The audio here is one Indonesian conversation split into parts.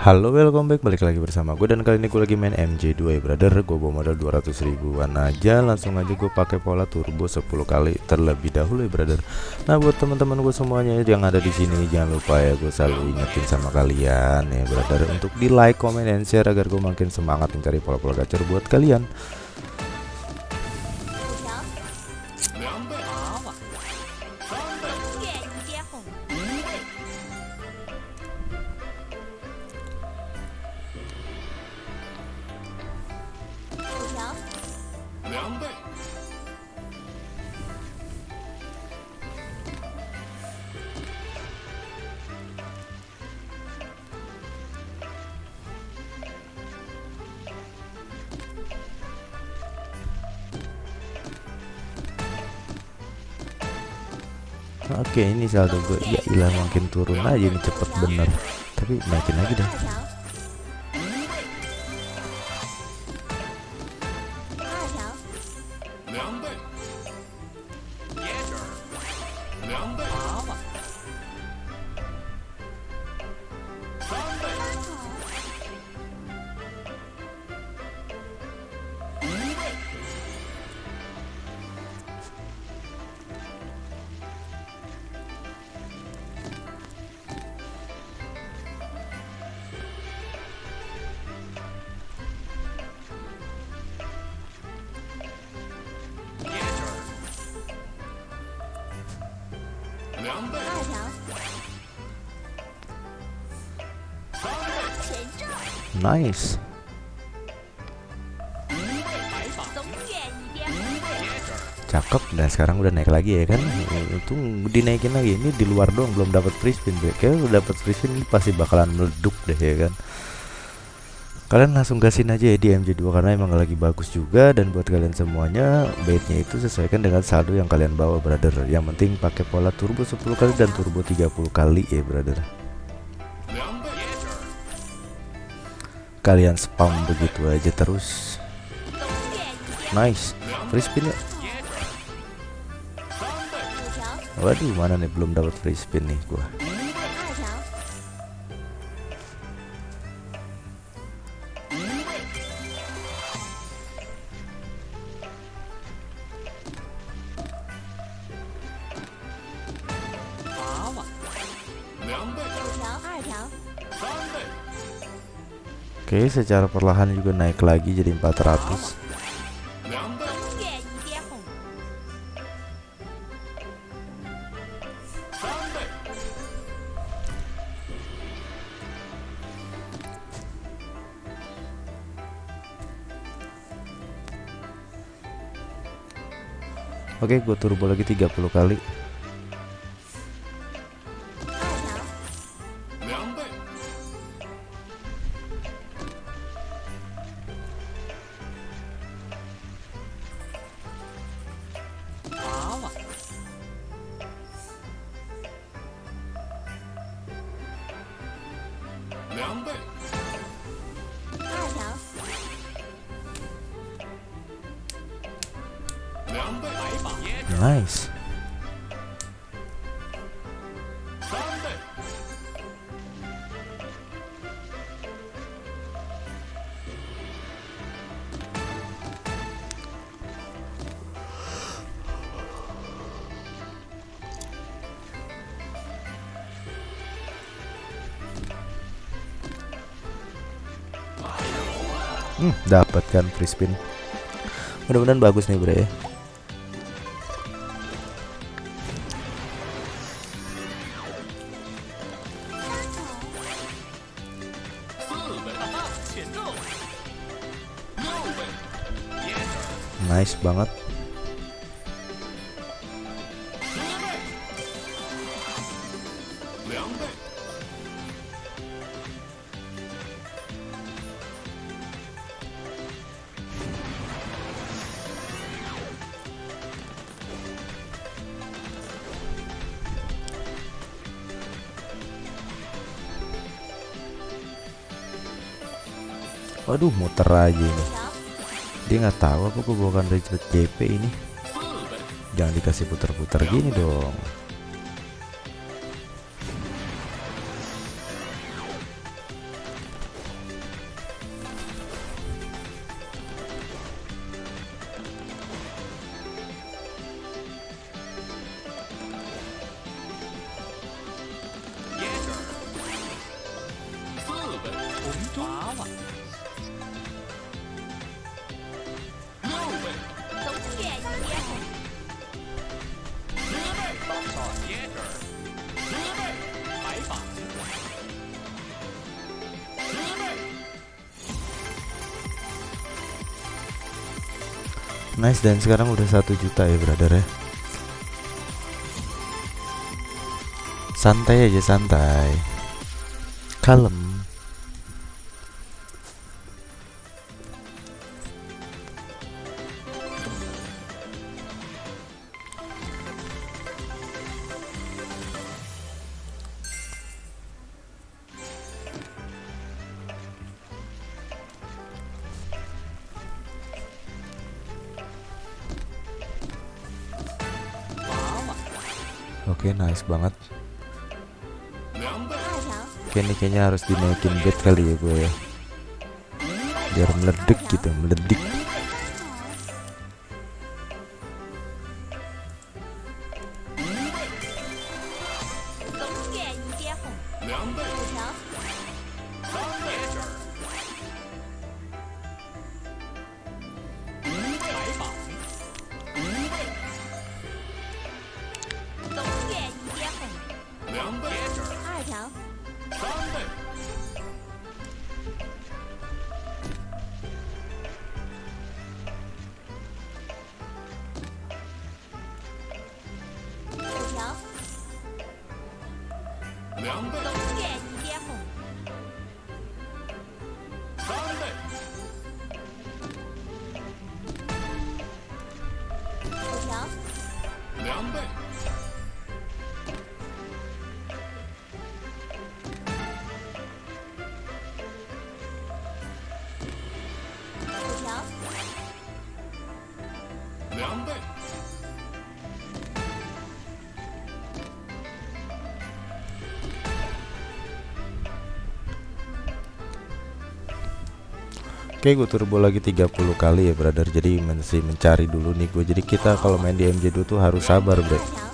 Halo welcome back. Balik lagi bersama gue dan kali ini gue lagi main MJ2 ya brother. Gue bawa modal 200 ribuan aja. Langsung aja gue pakai pola turbo 10 kali terlebih dahulu ya brother. Nah buat teman-teman gue semuanya yang ada di sini jangan lupa ya gue selalu ingetin sama kalian ya brother. Untuk di like comment dan share agar gue makin semangat mencari pola-pola gacor buat kalian Oke ini saldo gue ya ilah makin turun aja ini cepet bener. Tapi naikin lagi deh Nice. Cakep dan sekarang udah naik lagi ya kan? Itu dinaikin lagi. Ini di luar dong belum dapat free spin udah dapat free spin ini pasti bakalan meleduk deh ya kan? Kalian langsung gasin aja ya di MJ2 karena emang lagi bagus juga. Dan buat kalian semuanya baitnya itu sesuaikan dengan saldo yang kalian bawa brother. Yang penting pakai pola turbo 10 kali dan turbo 30 kali ya brother kalian spam begitu aja terus. Nice. Free spin ya waduh mana nih belum dapat free spin nih gua Oke secara perlahan juga naik lagi jadi 400 Oke gue turbo lagi 30 kali Nice. Hmm, dapatkan free spin. Mudah-mudahan bagus nih, Bre. Nice banget. Waduh muter aja ini dia nggak tahu apa gue bukan Richard JP ini. Jangan dikasih putar-putar gini dong. Nice dan sekarang udah satu juta ya brother ya. Santai aja santai. Kalem Okay, nice banget. Oke ini kayaknya harus dinaikin gate kali ya gue ya. Biar meledek gitu meledik Oke gue turbo lagi 30 kali ya brother. Jadi masih mencari dulu nih gue Jadi kita kalau main di MJ2 tuh harus sabar bro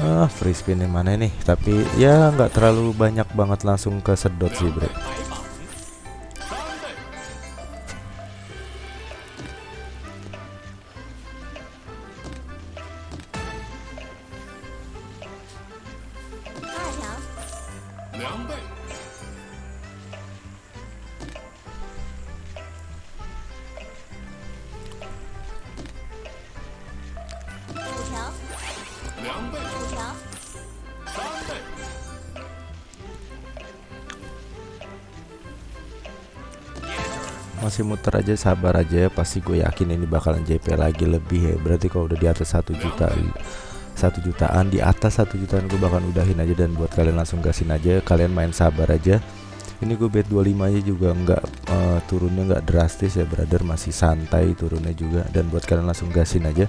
Ah free spin yang mana nih? Tapi ya nggak terlalu banyak banget langsung ke sedot sih bro Masih muter aja sabar aja ya. Pasti gue yakin ini bakalan JP lagi lebih ya. Berarti kalau udah di atas 1 juta satu jutaan di atas satu jutaan gue bakal udahin aja. Dan buat kalian langsung gasin aja kalian main sabar aja. Ini gue bet 25 aja juga nggak eh, turunnya nggak drastis ya brother. Masih santai turunnya juga. Dan buat kalian langsung gasin aja.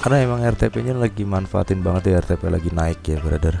Karena emang RTP nya lagi manfaatin banget ya RTP lagi naik ya brother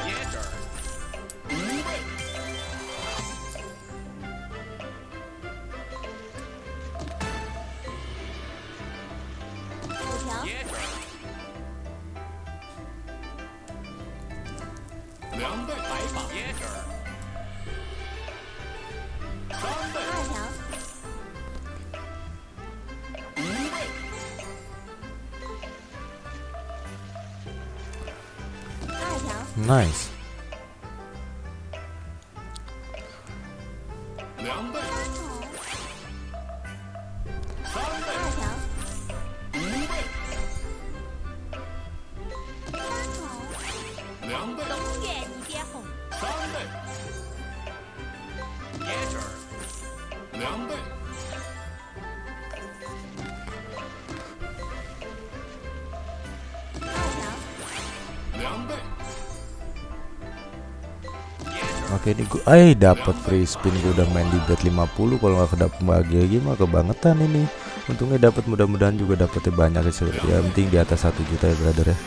nice Oke ini gua eh dapat free spin gua udah main di bet 50 kalau nggak kedap bahagia gimana kebangetan ini. Untungnya dapat mudah-mudahan juga dapetnya banyak ya. Se- Ya penting di atas satu juta ya brother ya.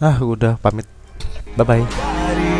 Ah udah pamit. Bye bye.